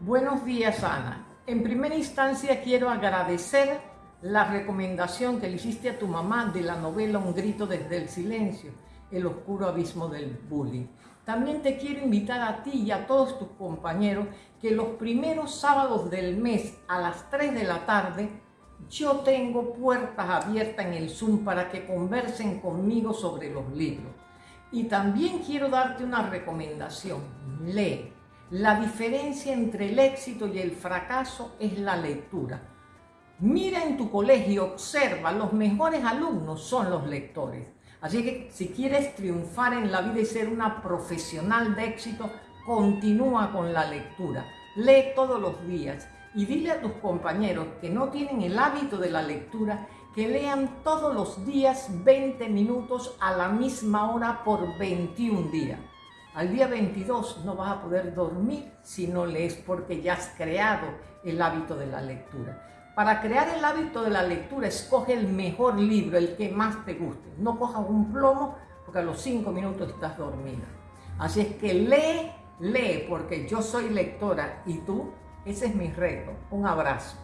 Buenos días, Ana. En primera instancia quiero agradecer la recomendación que le hiciste a tu mamá de la novela Un grito desde el silencio, el oscuro abismo del bullying. También te quiero invitar a ti y a todos tus compañeros que los primeros sábados del mes a las 3 de la tarde yo tengo puertas abiertas en el Zoom para que conversen conmigo sobre los libros. Y también quiero darte una recomendación. Lee. La diferencia entre el éxito y el fracaso es la lectura. Mira en tu colegio, observa, los mejores alumnos son los lectores. Así que si quieres triunfar en la vida y ser una profesional de éxito, continúa con la lectura. Lee todos los días y dile a tus compañeros que no tienen el hábito de la lectura que lean todos los días 20 minutos a la misma hora por 21 días. Al día 22 no vas a poder dormir si no lees porque ya has creado el hábito de la lectura. Para crear el hábito de la lectura, escoge el mejor libro, el que más te guste. No cojas un plomo porque a los 5 minutos estás dormida. Así es que lee, lee, porque yo soy lectora y tú, ese es mi reto. Un abrazo.